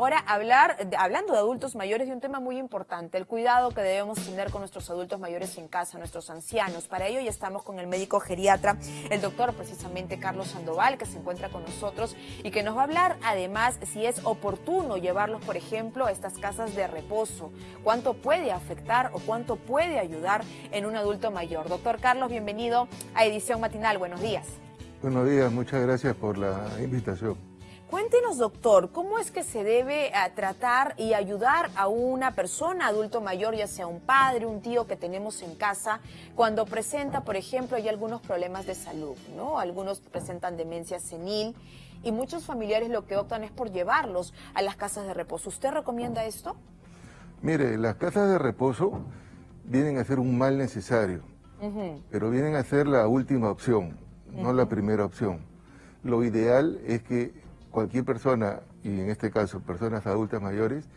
Ahora, hablar, hablando de adultos mayores, de un tema muy importante, el cuidado que debemos tener con nuestros adultos mayores en casa, nuestros ancianos. Para ello ya estamos con el médico geriatra, el doctor precisamente Carlos Sandoval, que se encuentra con nosotros y que nos va a hablar además si es oportuno llevarlos, por ejemplo, a estas casas de reposo, cuánto puede afectar o cuánto puede ayudar en un adulto mayor. Doctor Carlos, bienvenido a Edición Matinal. Buenos días. Buenos días, muchas gracias por la invitación. Cuéntenos, doctor, ¿cómo es que se debe eh, tratar y ayudar a una persona adulto mayor, ya sea un padre, un tío que tenemos en casa, cuando presenta, por ejemplo, hay algunos problemas de salud, ¿no? Algunos presentan demencia senil y muchos familiares lo que optan es por llevarlos a las casas de reposo. ¿Usted recomienda esto? Mire, las casas de reposo vienen a ser un mal necesario, pero vienen a ser la última opción, no la primera opción. Lo ideal es que cualquier persona, y en este caso personas adultas mayores,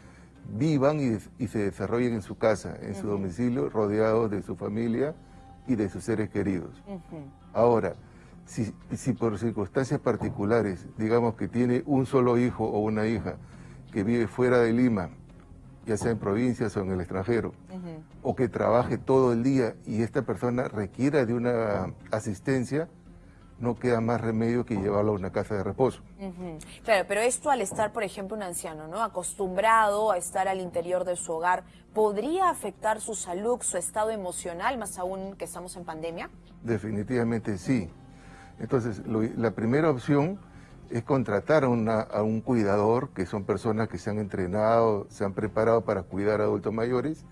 vivan y, se desarrollen en su casa, en su domicilio, rodeados de su familia y de sus seres queridos. Ahora, si, por circunstancias particulares, digamos que tiene un solo hijo o una hija que vive fuera de Lima, ya sea en provincias o en el extranjero, o que trabaje todo el día y esta persona requiera de una asistencia, no queda más remedio que llevarlo a una casa de reposo. Claro, pero esto al estar, por ejemplo, un anciano, ¿no? Acostumbrado a estar al interior de su hogar, ¿podría afectar su salud, su estado emocional, más aún que estamos en pandemia? Definitivamente sí. Entonces, la primera opción es contratar a, un cuidador, que son personas que se han entrenado, se han preparado para cuidar a adultos mayores,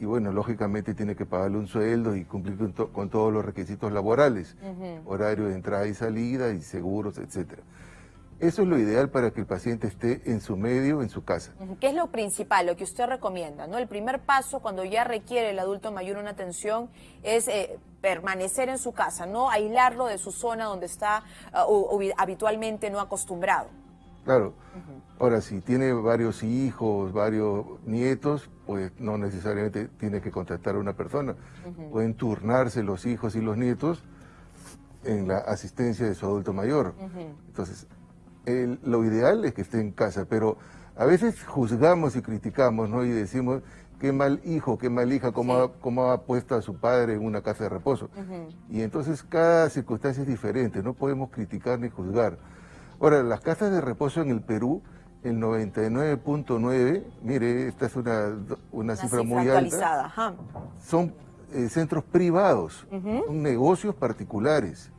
y bueno, lógicamente tiene que pagarle un sueldo y cumplir con, todos los requisitos laborales, horario de entrada y salida y seguros, etcétera. Eso es lo ideal para que el paciente esté en su medio, en su casa. ¿Qué es lo principal, lo que usted recomienda? ¿no? El primer paso cuando ya requiere el adulto mayor una atención es eh, permanecer en su casa, no aislarlo de su zona donde está uh, habitualmente no acostumbrado. Claro. Ahora, si tiene varios hijos, varios nietos, pues no necesariamente tiene que contactar a una persona. Pueden turnarse los hijos y los nietos en la asistencia de su adulto mayor. Entonces, lo ideal es que esté en casa, pero a veces juzgamos y criticamos, ¿no? Y decimos, qué mal hijo, qué mal hija, cómo, ha, cómo ha puesto a su padre en una casa de reposo. Y entonces cada circunstancia es diferente, no podemos criticar ni juzgar. Ahora, las casas de reposo en el Perú, el 99.9, mire, esta es una, una, cifra, muy alta, son eh, centros privados, son negocios particulares,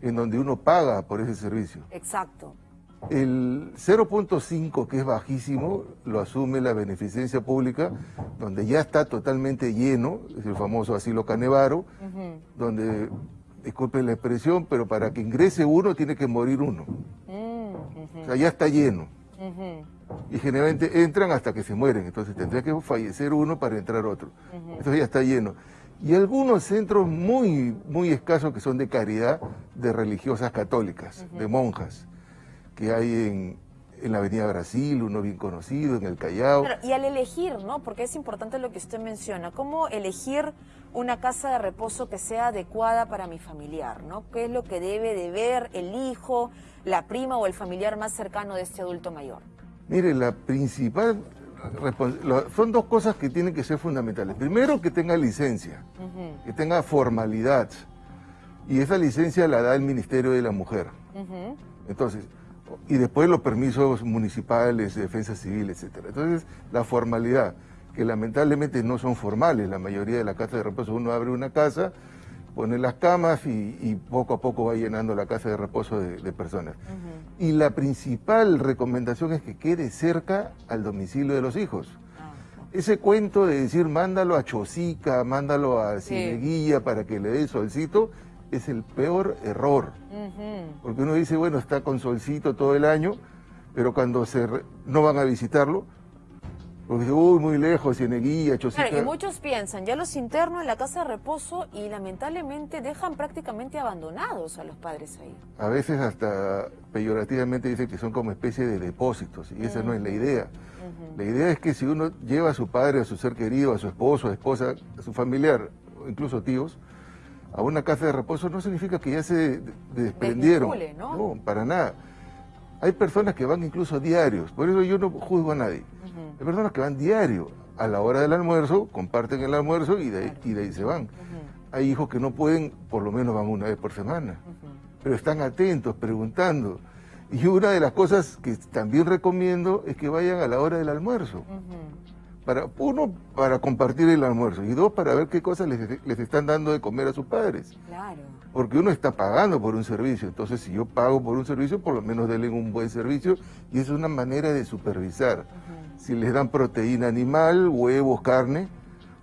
en donde uno paga por ese servicio. Exacto. El 0.5, que es bajísimo, lo asume la beneficencia pública, donde ya está totalmente lleno, es el famoso asilo Canevaro, donde disculpen la expresión, pero para que ingrese uno tiene que morir uno. Mm, o sea, ya está lleno. Y generalmente entran hasta que se mueren, entonces tendría que fallecer uno para entrar otro. Entonces ya está lleno. Y algunos centros muy, muy escasos que son de caridad de religiosas católicas, de monjas, que hay en, en la Avenida Brasil, uno bien conocido, en el Callao. y al elegir, ¿no? Porque es importante lo que usted menciona, ¿cómo elegir una casa de reposo que sea adecuada para mi familiar, ¿no? ¿Qué es lo que debe de ver el hijo, la prima o el familiar más cercano de este adulto mayor? Mire, la principal son dos cosas que tienen que ser fundamentales. Primero, que tenga licencia, que tenga formalidad. Y esa licencia la da el Ministerio de la Mujer. Entonces, y después los permisos municipales, de defensa civil, etcétera. Entonces, la formalidad, que lamentablemente no son formales, la mayoría de las casas de reposo, uno abre una casa, pone las camas y, poco a poco va llenando la casa de reposo de, personas. Y la principal recomendación es que quede cerca al domicilio de los hijos. Ah. Ese cuento de decir, mándalo a Chosica, mándalo a Cineguilla para que le dé solcito, es el peor error. Porque uno dice, bueno, está con solcito todo el año, pero cuando se no van a visitarlo, porque dice, uy, muy lejos, Cieneguilla, Chosica. Claro, y muchos piensan, ya los internos en la casa de reposo y lamentablemente dejan prácticamente abandonados a los padres ahí. A veces hasta peyorativamente dicen que son como especie de depósitos, y esa no es la idea. La idea es que si uno lleva a su padre, a su ser querido, a su esposo, a esposa, a su familiar, incluso tíos, a una casa de reposo no significa que ya se desprendieron. ¿no? para nada. Hay personas que van incluso diarios, por eso yo no juzgo a nadie. Hay personas que van diario, a la hora del almuerzo, comparten el almuerzo y de, ahí se van. Hay hijos que no pueden, por lo menos van una vez por semana, pero están atentos, preguntando. Y una de las cosas que también recomiendo es que vayan a la hora del almuerzo. para, uno, para compartir el almuerzo y dos, para ver qué cosas les, les, están dando de comer a sus padres. Claro. Porque uno está pagando por un servicio, entonces si yo pago por un servicio, por lo menos denle un buen servicio y es una manera de supervisar. Si les dan proteína animal, huevos, carne,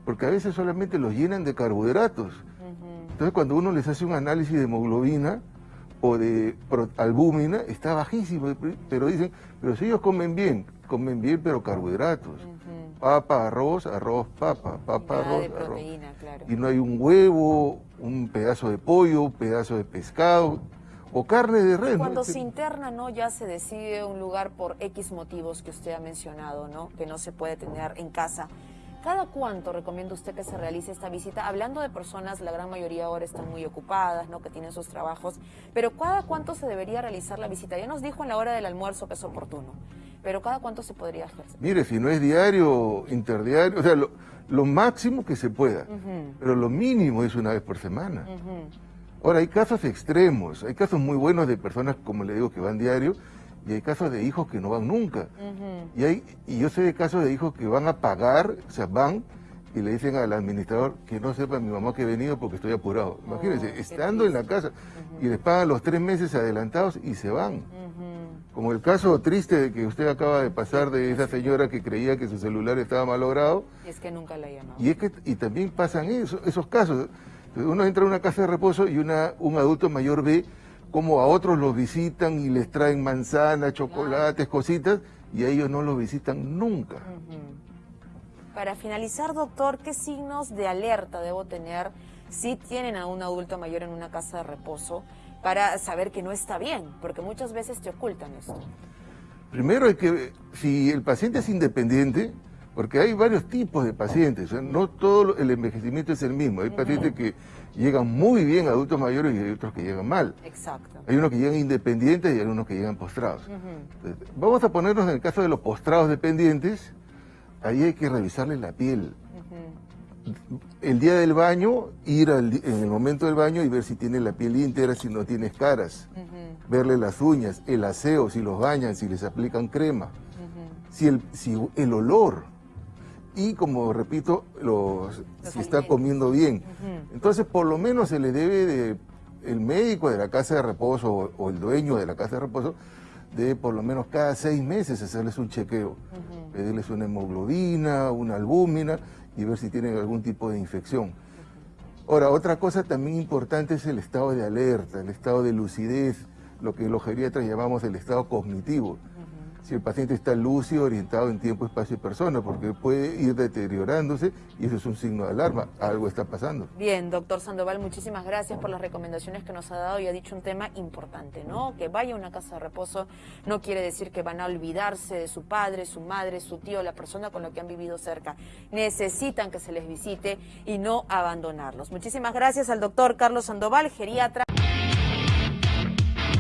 porque a veces solamente los llenan de carbohidratos. Entonces cuando uno les hace un análisis de hemoglobina, o de albúmina está bajísimo, pero dicen, pero si ellos comen bien, comen bien pero carbohidratos. Papa, arroz, arroz, papa, papa, arroz, arroz. Y no hay un huevo, un pedazo de pollo, un pedazo de pescado o carne de res. Cuando se interna, ¿no? Ya se decide un lugar por X motivos que usted ha mencionado, ¿no? Que no se puede tener en casa. ¿Cada cuánto recomienda usted que se realice esta visita? Hablando de personas, la gran mayoría ahora están muy ocupadas, ¿no? que tienen sus trabajos, pero ¿cada cuánto se debería realizar la visita? Ya nos dijo en la hora del almuerzo que es oportuno, pero ¿cada cuánto se podría hacer? Mire, si no es diario, interdiario, o sea, lo, máximo que se pueda, pero lo mínimo es una vez por semana. Ahora, hay casos extremos, hay casos muy buenos de personas, como le digo, que van diario, y hay casos de hijos que no van nunca. y, hay, y yo sé de casos de hijos que van a pagar, o sea, van y le dicen al administrador que no sepa mi mamá que he venido porque estoy apurado. Oh, Imagínense, estando en la casa y les pagan los tres meses adelantados y se van. Como el caso triste que usted acaba de pasar de esa señora que creía que su celular estaba malogrado. Y es que nunca la llamado. Y, es que, y también pasan eso, esos casos. Uno entra a una casa de reposo y una, un adulto mayor ve como a otros los visitan y les traen manzanas, chocolates, cositas, y a ellos no los visitan nunca. Para finalizar, doctor, ¿qué signos de alerta debo tener si tienen a un adulto mayor en una casa de reposo para saber que no está bien? Porque muchas veces te ocultan esto. Primero hay que, si el paciente es independiente, porque hay varios tipos de pacientes, no todo el envejecimiento es el mismo. Hay pacientes que llegan muy bien, adultos mayores, y hay otros que llegan mal. Exacto. Hay unos que llegan independientes y hay unos que llegan postrados. vamos a ponernos en el caso de los postrados dependientes, ahí hay que revisarles la piel. El día del baño, ir en el momento del baño y ver si tiene la piel íntegra, si no tiene caras. Verle las uñas, el aseo, si los bañan, si les aplican crema. Si el, si el olor, y como repito, los, si está comiendo bien. Entonces, por lo menos se le debe de, el médico de la casa de reposo o, el dueño de la casa de reposo, debe por lo menos cada seis meses hacerles un chequeo, pedirles una hemoglobina, una albúmina y ver si tienen algún tipo de infección. Ahora, otra cosa también importante es el estado de alerta, el estado de lucidez, lo que los geriatras llamamos el estado cognitivo si el paciente está lúcido, orientado en tiempo, espacio y persona, porque puede ir deteriorándose y eso es un signo de alarma, algo está pasando. Bien, doctor Sandoval, muchísimas gracias por las recomendaciones que nos ha dado y ha dicho un tema importante, ¿no? Que vaya a una casa de reposo no quiere decir que van a olvidarse de su padre, su madre, su tío, la persona con la que han vivido cerca. Necesitan que se les visite y no abandonarlos. Muchísimas gracias al doctor Carlos Sandoval, geriatra.